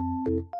you